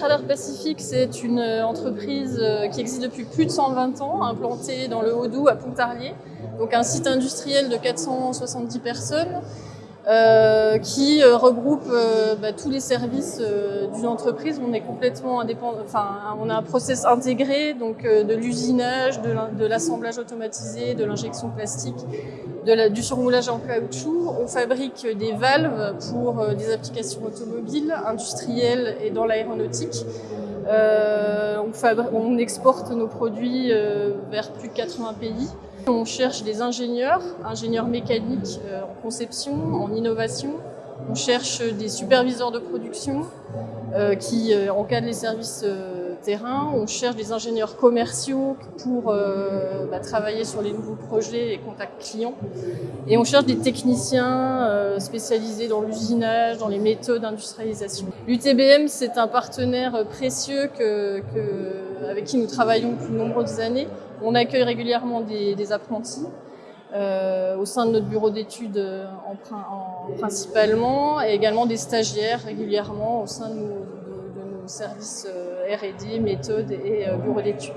Schrader Pacific, c'est une entreprise qui existe depuis plus de 120 ans, implantée dans le Haut-Doubs à Pontarlier, donc un site industriel de 470 personnes, euh, qui euh, regroupe euh, bah, tous les services d'une entreprise. On est complètement indépendant, enfin, on a un process intégré, donc de l'usinage, de l'assemblage automatisé, de l'injection plastique, de la, du surmoulage en caoutchouc. On fabrique des valves pour des applications automobiles, industrielles et dans l'aéronautique. Euh, on, exporte nos produits vers plus de 80 pays. On cherche des ingénieurs, ingénieurs mécaniques euh, en conception, en innovation. On cherche des superviseurs de production euh, qui euh, encadrent les services terrain. On cherche des ingénieurs commerciaux pour bah, travailler sur les nouveaux projets et contacts clients. Et on cherche des techniciens spécialisés dans l'usinage, dans les méthodes d'industrialisation. L'UTBM, c'est un partenaire précieux avec qui nous travaillons depuis de nombreuses années. On accueille régulièrement des, apprentis euh, au sein de notre bureau d'études euh, en, principalement et également des stagiaires régulièrement au sein de nos, services euh, R&D, méthodes et bureaux d'études.